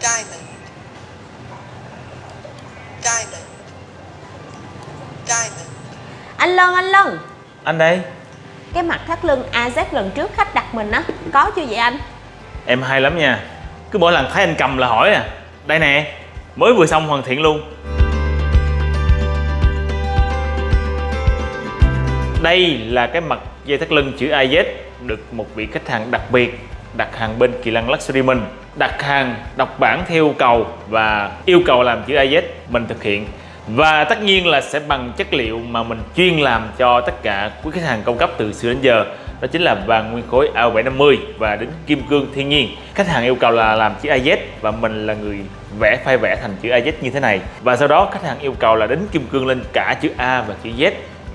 diamond, diamond, diamond, Anh Lân, anh Lân Anh đây. Cái mặt thắt lưng AZ lần trước khách đặt mình á Có chưa vậy anh? Em hay lắm nha. Cứ mỗi lần thấy anh cầm là hỏi à. Đây nè Mới vừa xong hoàn thiện luôn. Đây là cái mặt dây thắt lưng chữ AZ Được một vị khách hàng đặc biệt Đặt hàng bên Kỳ Lăng Luxury mình Đặt hàng, đọc bản theo yêu cầu Và yêu cầu làm chữ AZ Mình thực hiện. Và tất nhiên là sẽ bằng chất liệu mà mình chuyên làm cho tất cả quý khách hàng cung cấp từ xưa đến giờ. Đó chính là vàng nguyên khối AO750 và đến kim cương thiên nhiên. Khách hàng yêu cầu là làm chữ AZ và mình là người vẽ, phai vẽ thành chữ AZ như thế này. Và sau đó khách hàng yêu cầu là đến kim cương lên cả chữ A và chữ Z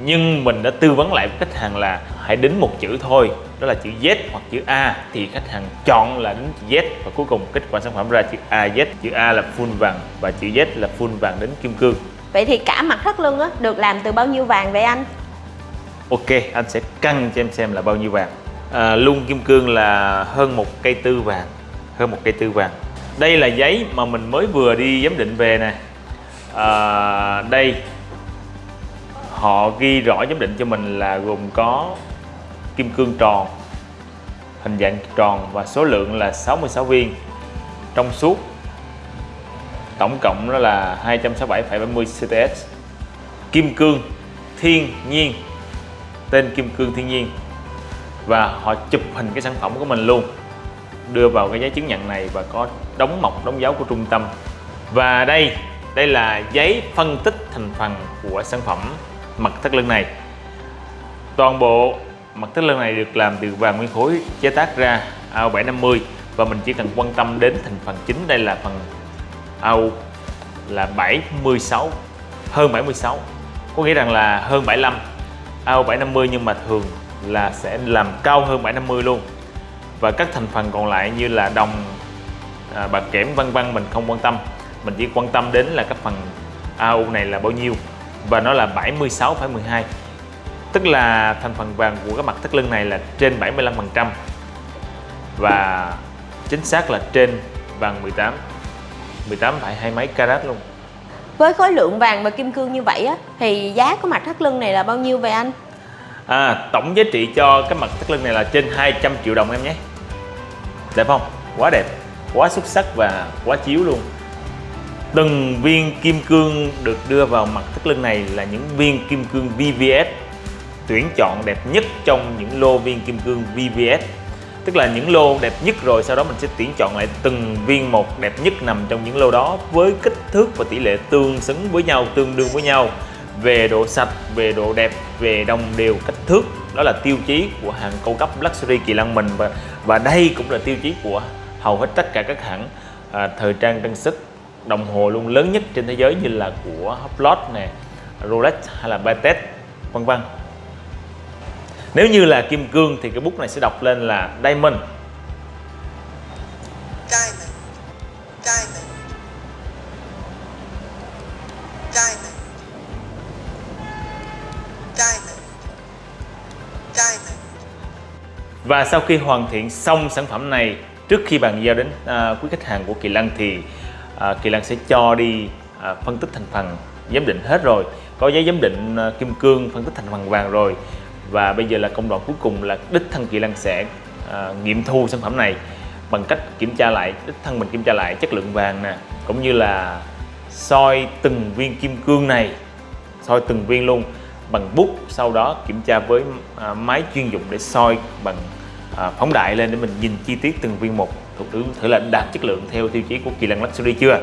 nhưng mình đã tư vấn lại với khách hàng là hãy đính một chữ thôi đó là chữ Z hoặc chữ A. Thì khách hàng chọn là đính chữ Z và cuối cùng kết quả sản phẩm ra chữ AZ chữ A là full vàng và chữ Z là full vàng đính kim cương. Vậy thì cả mặt thắt lưng á được làm từ bao nhiêu vàng vậy anh? Ok, anh sẽ cân cho em xem là bao nhiêu vàng. À, Lung kim cương là hơn một cây tư vàng Hơn một cây tư vàng. Đây là giấy mà mình mới vừa đi giám định về nè. À, Đây Họ ghi rõ giám định cho mình là gồm có kim cương tròn Hình dạng tròn và số lượng là 66 viên. Trong suốt Tổng cộng đó là 267,70 CTS Kim cương thiên nhiên tên kim cương thiên nhiên. Và họ chụp hình cái sản phẩm của mình luôn đưa vào cái giấy chứng nhận này và có đóng mộc đóng dấu của trung tâm. Và đây đây là giấy phân tích thành phần của sản phẩm mặt thắt lưng này. Toàn bộ mặt thắt lưng này được làm từ vàng nguyên khối chế tác ra AO750 và mình chỉ cần quan tâm đến thành phần chính. Đây là phần AU là 76 hơn 76 có nghĩa rằng là hơn 75 AO 750 nhưng mà thường là sẽ làm cao hơn 750 luôn. Và các thành phần còn lại như là đồng à, bạc kẽm vân vân mình không quan tâm. Mình chỉ quan tâm đến là các phần AU này là bao nhiêu và nó là 76,12 tức là thành phần vàng của cái mặt thắt lưng này là trên 75% và chính xác là trên vàng 18 18 phải hai mấy carat luôn. Với khối lượng vàng và kim cương như vậy á Thì giá của mặt thắt lưng này là bao nhiêu vậy anh? À, tổng giá trị cho cái mặt thắt lưng này là trên 200 triệu đồng em nhé. Đẹp không? Quá đẹp, quá xuất sắc và quá chiếu luôn Từng viên kim cương được đưa vào mặt thắt lưng này là những viên kim cương VVS Tuyển chọn đẹp nhất trong những lô viên kim cương VVS Tức là những lô đẹp nhất rồi sau đó mình sẽ tuyển chọn lại từng viên một đẹp nhất nằm trong những lô đó với kích thước và tỷ lệ tương xứng với nhau, tương đương với nhau. Về độ sạch, về độ đẹp, về đồng đều kích thước đó là tiêu chí của hàng cao cấp luxury kỳ lân mình. Và và đây cũng là tiêu chí của hầu hết tất cả các hãng à, thời trang trang sức đồng hồ luôn lớn nhất trên thế giới như là của Hublot nè, Rolex hay là Patek vân vân. Nếu như là kim cương thì cái bút này sẽ đọc lên là diamond. Diamond, diamond, diamond, diamond, diamond, Và sau khi hoàn thiện xong sản phẩm này trước khi bàn giao đến à, quý khách hàng của Kỳ Lân thì à, Kỳ Lan sẽ cho đi à, phân tích thành phần giám định hết rồi. Có giấy giám định à, kim cương phân tích thành phần vàng rồi. Và bây giờ là công đoạn cuối cùng là đích thân Kỳ Lan sẽ à, nghiệm thu sản phẩm này bằng cách kiểm tra lại đích thân mình kiểm tra lại chất lượng vàng nè cũng như là soi từng viên kim cương này soi từng viên luôn bằng bút sau đó kiểm tra với à, máy chuyên dụng để soi bằng à, phóng đại lên để mình nhìn chi tiết từng viên một thuộc thử, thử là đạt chất lượng theo tiêu chí của Kỳ Lân Luxury chưa?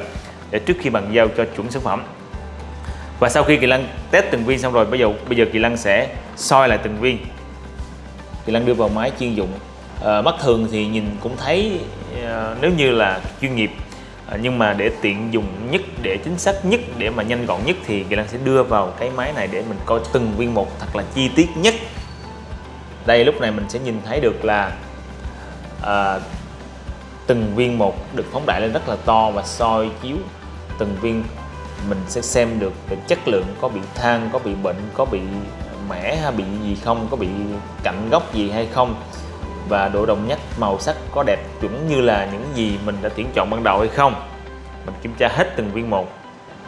Để trước khi bàn giao cho chuẩn sản phẩm. Và sau khi Kỳ Lân test từng viên xong rồi bây giờ bây giờ Kỳ Lân sẽ soi lại từng viên. Kỳ Lân đưa vào máy chuyên dụng. À, mắt thường thì nhìn cũng thấy à, nếu như là chuyên nghiệp à, nhưng mà để tiện dùng nhất để chính xác nhất để mà nhanh gọn nhất thì Kỳ Lân sẽ đưa vào cái máy này để mình coi từng viên một thật là chi tiết nhất. Đây lúc này mình sẽ nhìn thấy được là à, từng viên một được phóng đại lên rất là to và soi chiếu. Từng viên mình sẽ xem được về chất lượng có bị than có bị bệnh có bị mẻ hay bị gì không có bị cạnh góc gì hay không. Và độ đồng nhất màu sắc có đẹp chuẩn như là những gì mình đã tuyển chọn ban đầu hay không. Mình kiểm tra hết từng viên một.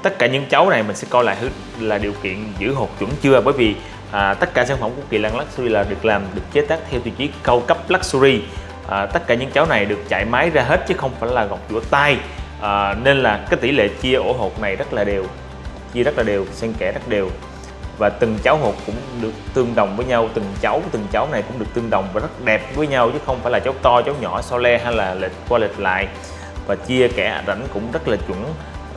Tất cả những cháu này mình sẽ coi lại là điều kiện giữ hột chuẩn chưa? Bởi vì à, tất cả sản phẩm của Kỳ Lân Luxury là được làm được chế tác theo tiêu chí cao cấp Luxury à, tất cả những cháu này được chạy máy ra hết chứ không phải là gọt giũa tay. À, nên là cái tỷ lệ chia ổ hột này rất là đều chia rất là đều xen kẽ rất đều. Và từng cháu hột cũng được tương đồng với nhau từng cháu từng cháu này cũng được tương đồng và rất đẹp với nhau chứ không phải là cháu to cháu nhỏ so le hay là lệch qua lệch lại. Và chia kẽ rãnh cũng rất là chuẩn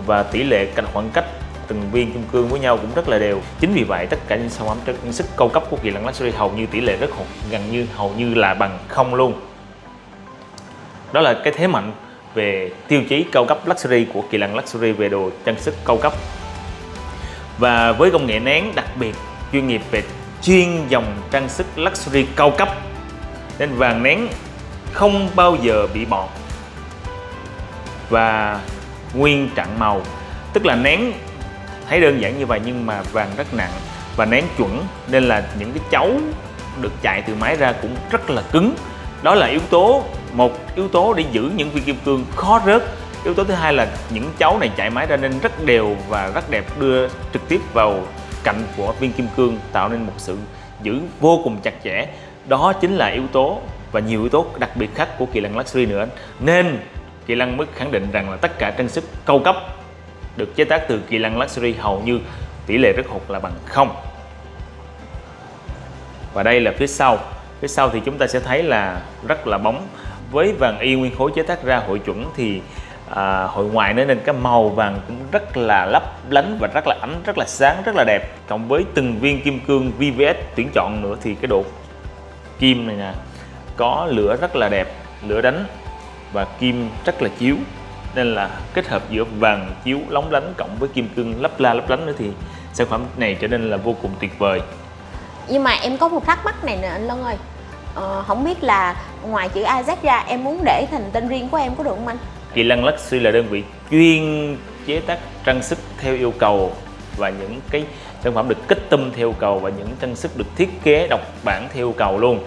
và tỷ lệ cạnh khoảng cách từng viên kim cương với nhau cũng rất là đều. Chính vì vậy tất cả những sản phẩm sức cao cấp của kỳ lân luxury hầu như tỷ lệ rất hột gần như hầu như là bằng không luôn đó là cái thế mạnh về tiêu chí cao cấp luxury của kỳ lân luxury về đồ trang sức cao cấp. Và với công nghệ nén đặc biệt chuyên nghiệp về chuyên dòng trang sức luxury cao cấp, nên vàng nén không bao giờ bị bọt. Và nguyên trạng màu, tức là nén thấy đơn giản như vậy nhưng mà vàng rất nặng và nén chuẩn, nên là những cái cháu được chạy từ máy ra cũng rất là cứng. Đó là yếu tố một yếu tố để giữ những viên kim cương khó rớt. Yếu tố thứ hai là những cháu này chạy máy ra nên rất đều và rất đẹp, đưa trực tiếp vào cạnh của viên kim cương, tạo nên một sự giữ vô cùng chặt chẽ. Đó chính là yếu tố và nhiều yếu tố đặc biệt khác của kỳ lân luxury nữa. Nên kỳ lân mới khẳng định rằng là tất cả trang sức cao cấp được chế tác từ kỳ lân luxury hầu như tỷ lệ rất hột là bằng không. Và đây là phía sau. Phía sau thì chúng ta sẽ thấy là rất là bóng với vàng y nguyên khối chế tác ra hội chuẩn thì à, hội ngoại nữa nên cái màu vàng cũng rất là lấp lánh và rất là ánh rất là sáng rất là đẹp. Cộng với từng viên kim cương VVS tuyển chọn nữa thì cái độ kim này nè có lửa rất là đẹp lửa đánh và kim rất là chiếu. Nên là kết hợp giữa vàng chiếu lóng lánh cộng với kim cương lấp la lấp lánh nữa thì sản phẩm này trở nên là vô cùng tuyệt vời. Nhưng mà em có một thắc mắc này nè anh Lân ơi ờ, không biết là ngoài chữ Isaac ra em muốn để thành tên riêng của em có được không anh? Kỳ Lăng Luxury là đơn vị chuyên chế tác trang sức theo yêu cầu và những cái sản phẩm được kích tâm theo yêu cầu và những trang sức được thiết kế độc bản theo yêu cầu luôn.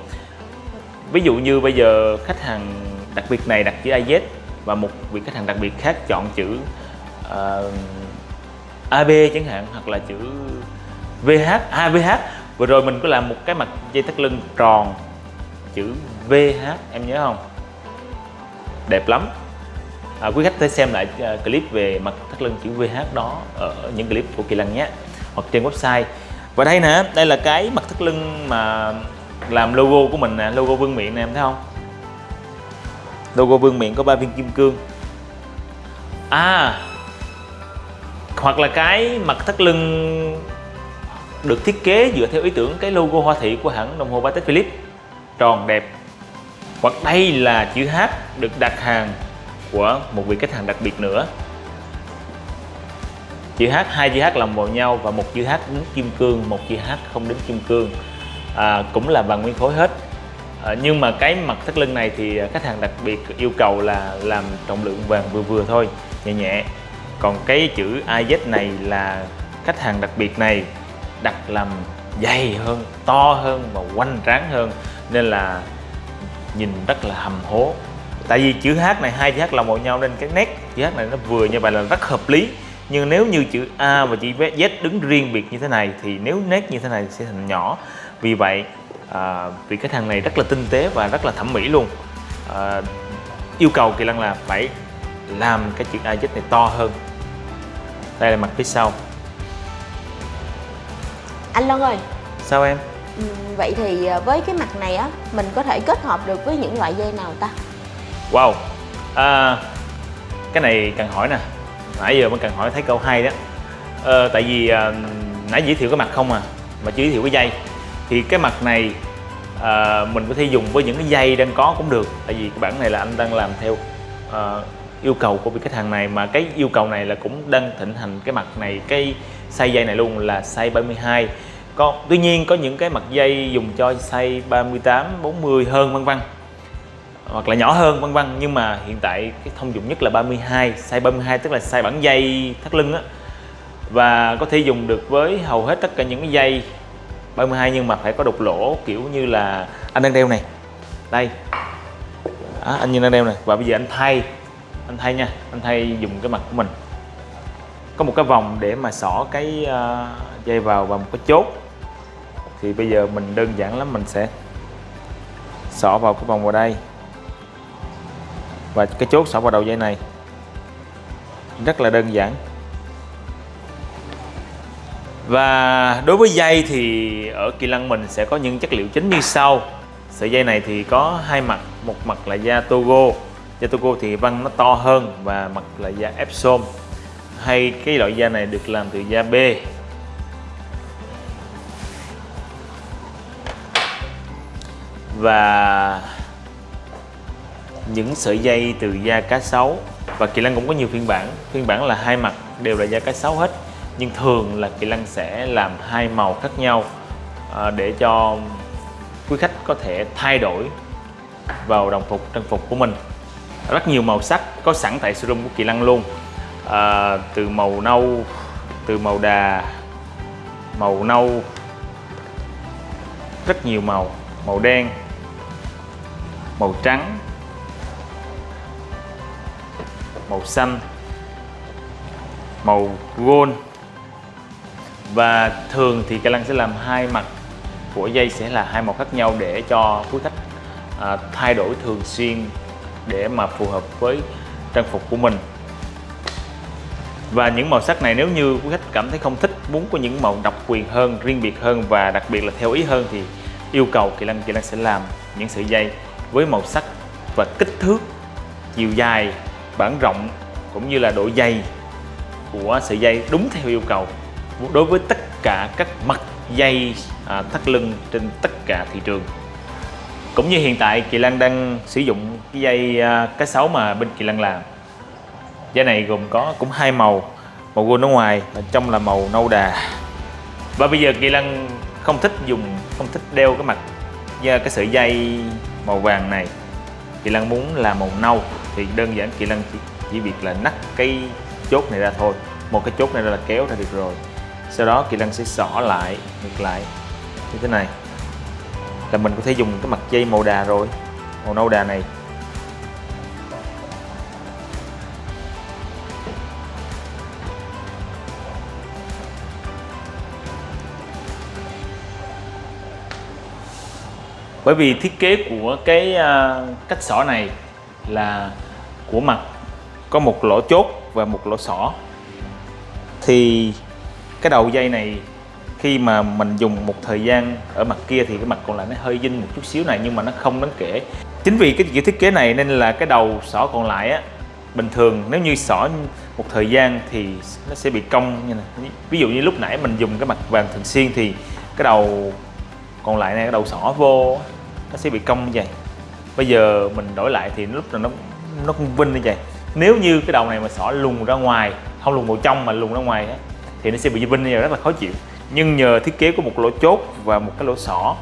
Ví dụ như bây giờ khách hàng đặc biệt này đặt chữ AZ và một vị khách hàng đặc biệt khác chọn chữ ờ, uh, AB chẳng hạn hoặc là chữ VH AVH vừa rồi mình có làm một cái mặt dây thắt lưng tròn chữ VH em nhớ không? Đẹp lắm. À, quý khách thể xem lại uh, clip về mặt thắt lưng chữ VH đó ở những clip của Kỳ Lân nhé hoặc trên website. Và đây nè đây là cái mặt thắt lưng mà làm logo của mình nè logo vương miện nè em thấy không? Logo vương miện có ba viên kim cương. À hoặc là cái mặt thắt lưng được thiết kế dựa theo ý tưởng cái logo hoa thị của hãng đồng hồ Patek Philippe tròn đẹp. Hoặc đây là chữ H được đặt hàng của một vị khách hàng đặc biệt nữa. Chữ H hai chữ H lòng vào nhau và một chữ H đính kim cương một chữ H không đính kim cương. À, cũng là vàng nguyên khối hết. À, nhưng mà cái mặt thắt lưng này thì khách hàng đặc biệt yêu cầu là làm trọng lượng vàng vừa vừa thôi nhẹ nhẹ. Còn cái chữ AZ này là khách hàng đặc biệt này đặt làm dày hơn to hơn và quanh tráng hơn nên là nhìn rất là hầm hố. Tại vì chữ H này hai chữ H là một nhau nên cái nét chữ H này nó vừa như vậy là rất hợp lý. Nhưng nếu như chữ A và chữ Z đứng riêng biệt như thế này thì nếu nét như thế này sẽ thành nhỏ. Vì vậy à, vị khách hàng này rất là tinh tế và rất là thẩm mỹ luôn. À, yêu cầu kỳ lân là phải làm cái chữ A Z này to hơn. Đây là mặt phía sau. Anh Lân ơi. Sao em Ừ, vậy thì ờ, với cái mặt này á mình có thể kết hợp được với những loại dây nào ta? Wow. À, cái này cần hỏi nè. Nãy giờ mới cần hỏi thấy câu hay đó. À, tại vì à, nãy giới thiệu cái mặt không à mà chưa giới thiệu cái dây. Thì cái mặt này à, mình có thể dùng với những cái dây đang có cũng được. Tại vì cái bản này là anh đang làm theo à, yêu cầu của vị khách hàng này. Mà cái yêu cầu này là cũng đang thịnh hành cái mặt này cái size dây này luôn là size 32 có tuy nhiên có những cái mặt dây dùng cho size 38 40 hơn vân vân. Hoặc là nhỏ hơn vân vân nhưng mà hiện tại cái thông dụng nhất là 32 size 32 tức là size bản dây thắt lưng á. Và có thể dùng được với hầu hết tất cả những cái dây 32 nhưng mà phải có đục lỗ kiểu như là anh đang đeo này. Đây. À, anh như đang đeo này. Và bây giờ anh thay. Anh thay nha anh thay dùng cái mặt của mình. Có một cái vòng để mà xỏ cái uh, dây vào và một cái chốt thì bây giờ mình đơn giản lắm, mình sẽ xỏ vào cái vòng vào đây. Và cái chốt xỏ vào đầu dây này rất là đơn giản. Và đối với dây thì ở kỳ Lăng mình sẽ có những chất liệu chính như sau. Sợi dây này thì có hai mặt, một mặt là da Togo. Da Togo thì văng nó to hơn và mặt là da Epsom. Hay cái loại da này được làm từ da B. và những sợi dây từ da cá sấu. Và kỳ lân cũng có nhiều phiên bản. Phiên bản là hai mặt đều là da cá sấu hết. Nhưng thường là kỳ lân sẽ làm hai màu khác nhau à, để cho quý khách có thể thay đổi vào đồng phục trang phục của mình. Rất nhiều màu sắc có sẵn tại showroom của kỳ lân luôn. À, từ màu nâu từ màu đà màu nâu rất nhiều màu màu đen màu trắng màu xanh màu gold. Và thường thì cây lăng sẽ làm hai mặt của dây sẽ là hai màu khác nhau để cho quý khách à, thay đổi thường xuyên để mà phù hợp với trang phục của mình. Và những màu sắc này nếu như quý khách cảm thấy không thích muốn có những màu độc quyền hơn riêng biệt hơn và đặc biệt là theo ý hơn thì yêu cầu kỳ lân kỳ lân sẽ làm những sợi dây với màu sắc và kích thước chiều dài bản rộng cũng như là độ dày của sợi dây đúng theo yêu cầu. Đối với tất cả các mặt dây à, thắt lưng trên tất cả thị trường. Cũng như hiện tại Kỳ Lan đang sử dụng cái dây à, cá sấu mà bên Kỳ Lan làm. Dây này gồm có cũng hai màu màu gold ở ngoài và trong là màu nâu đà. Và bây giờ Kỳ Lan không thích dùng không thích đeo cái mặt à, cái sợi dây màu vàng này. Kỳ lăng muốn là màu nâu thì đơn giản Kỳ lăng chỉ, chỉ việc là nắt cái chốt này ra thôi. Một cái chốt này là kéo ra được rồi. Sau đó Kỳ lăng sẽ xỏ lại ngược lại như thế này. Là mình có thể dùng cái mặt dây màu đà rồi. Màu nâu đà này. Bởi vì thiết kế của cái uh, cách xỏ này là của mặt có một lỗ chốt và một lỗ xỏ. Thì cái đầu dây này khi mà mình dùng một thời gian ở mặt kia thì cái mặt còn lại nó hơi dinh một chút xíu này nhưng mà nó không đáng kể. Chính vì cái kiểu thiết kế này nên là cái đầu xỏ còn lại á bình thường nếu như xỏ một thời gian thì nó sẽ bị cong như này. Ví dụ như lúc nãy mình dùng cái mặt vàng thường xuyên thì cái đầu còn lại này cái đầu xỏ vô nó sẽ bị cong như vậy. Bây giờ mình đổi lại thì lúc nào nó nó cũng vinh như vậy. Nếu như cái đầu này mà xỏ lùn ra ngoài, không lùn vào trong mà lùn ra ngoài á, thì nó sẽ bị vinh như vậy, rất là khó chịu. Nhưng nhờ thiết kế của một lỗ chốt và một cái lỗ xỏ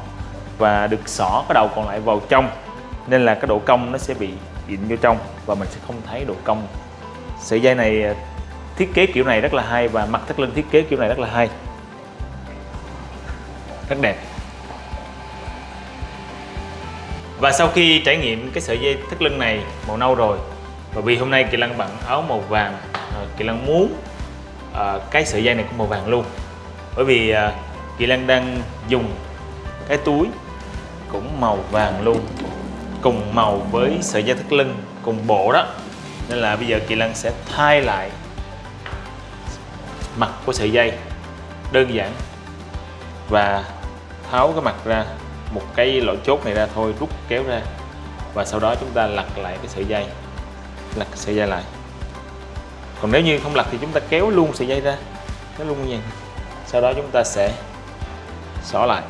và được xỏ cái đầu còn lại vào trong, nên là cái độ cong nó sẽ bị ịn vô trong và mình sẽ không thấy độ cong. Sợi dây này à, thiết kế kiểu này rất là hay và mặt thắt lưng thiết kế kiểu này rất là hay. Rất đẹp. Và sau khi trải nghiệm cái sợi dây thắt lưng này màu nâu rồi và vì hôm nay Kỳ lăng bận áo màu vàng ờ, Kỳ Lăng muốn uh, cái sợi dây này cũng màu vàng luôn. Bởi vì uh, Kỳ Lăng đang dùng cái túi cũng màu vàng luôn cùng màu với sợi dây thắt lưng cùng bộ đó. Nên là bây giờ Kỳ lăng sẽ thay lại mặt của sợi dây đơn giản và tháo cái mặt ra một cái lỗ chốt này ra thôi, rút kéo ra. Và sau đó chúng ta lật lại cái sợi dây, lật sợi dây lại. Còn nếu như không lật thì chúng ta kéo luôn sợi dây ra, kéo luôn như vậy. Sau đó chúng ta sẽ xỏ lại.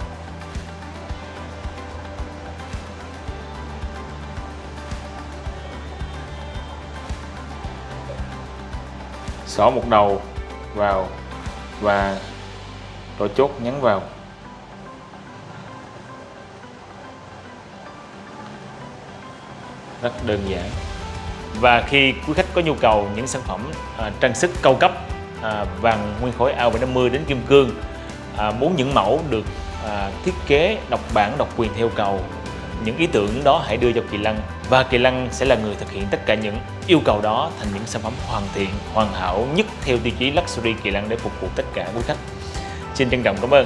Xỏ một đầu vào và rồi chốt nhấn vào. Rất đơn giản. Và khi quý khách có nhu cầu những sản phẩm à, trang sức cao cấp à, vàng nguyên khối AO750 đến kim cương à, muốn những mẫu được à, thiết kế độc bản độc quyền theo cầu những ý tưởng đó hãy đưa cho Kỳ Lăng. Và Kỳ Lăng sẽ là người thực hiện tất cả những yêu cầu đó thành những sản phẩm hoàn thiện, hoàn hảo nhất theo tiêu chí Luxury Kỳ Lăng để phục vụ tất cả quý khách. Xin trân trọng cảm ơn.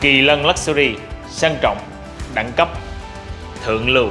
Kỳ Lân Luxury sang trọng, đẳng cấp, thượng lưu.